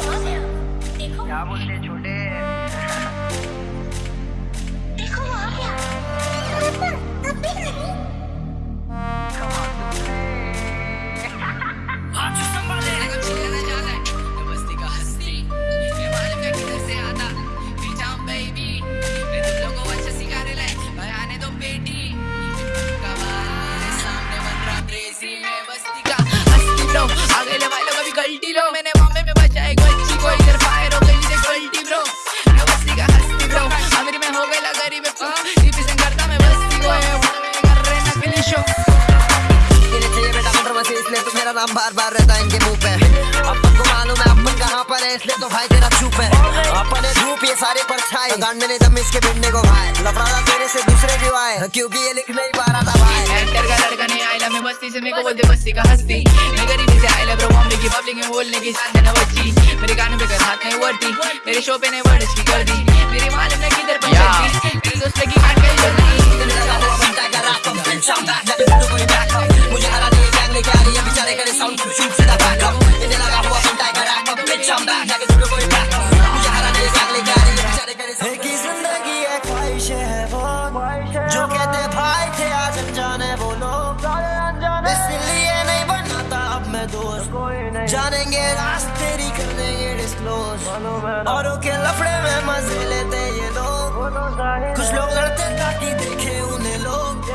क्या बोलते छोटे? नाम बार बार रहता है इनके मुँह पे। अपन को मालूम है अपन कहाँ पर है इसलिए तो भाई तेरा चुप है। अपन है धूप ये सारे परछाई गांड में दम इसके भिड़ने को भाई लफड़ा तेरे से दूसरे क्यों आए? क्योंकि ये लिख नहीं पा रहा था भाई। एक्टर का लड़का नहीं आइला मैं बस्ती से मेरे को बोलते बस्ती का हस्ती। मैं गरीबी से आइला ब्रो बॉम्बे की पब्लिक में बोलने की शान देना बच्ची। मेरे गानों पे कर हाथ नहीं वर्ती। मेरे शो पे नहीं वर्ड की कर दी। मेरी मालूम नहीं किधर पंचायती मेरी दोस्त लगी जानेंगे रास्ते तेरी कर देंगे डिस्क्लोज औरों के लफड़े में मज़े लेते ये लोग। कुछ लोग लड़ते ताकि देखे उन्हें लोग।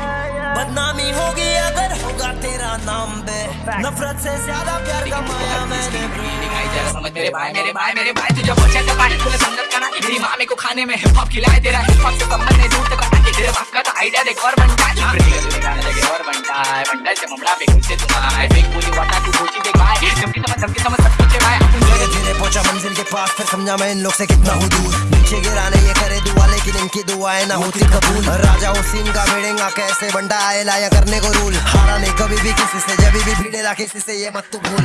बदनामी होगी अगर होगा तेरा नाम बे। नफरत से ज़्यादा प्यार कमाया मैंने समझ मेरे भाई मेरे भाई मेरे भाई तुझे पहुँचा था पानी तूने समझ का ना मेरी माँ को खाने में हिप हॉप खिलाए तेरा हिप हॉप से संबंध नहीं दूर तक हटा तेरे बाप का तो आइडिया देख और बनता है। गाने लगे और बनता है। बनता से ममड़ा पे खुद से तुम आए फेक बोली वाटा तू देख समझ समझ सब कुछ भाई अपन धीरे धीरे पहुँचा मंजिल के पास फिर समझा मैं इन लोग से कितना हूँ दूर। नीचे गिराने ये करे दुआ लेकिन इनकी दुआएँ ना होती कबूल। राजा हुसैन का भिड़ेगा कैसे बंडा आए लाया करने को रूल। हारा नहीं कभी भी किसी से जब भी भिड़ेला किसी से ये मत तू भूल।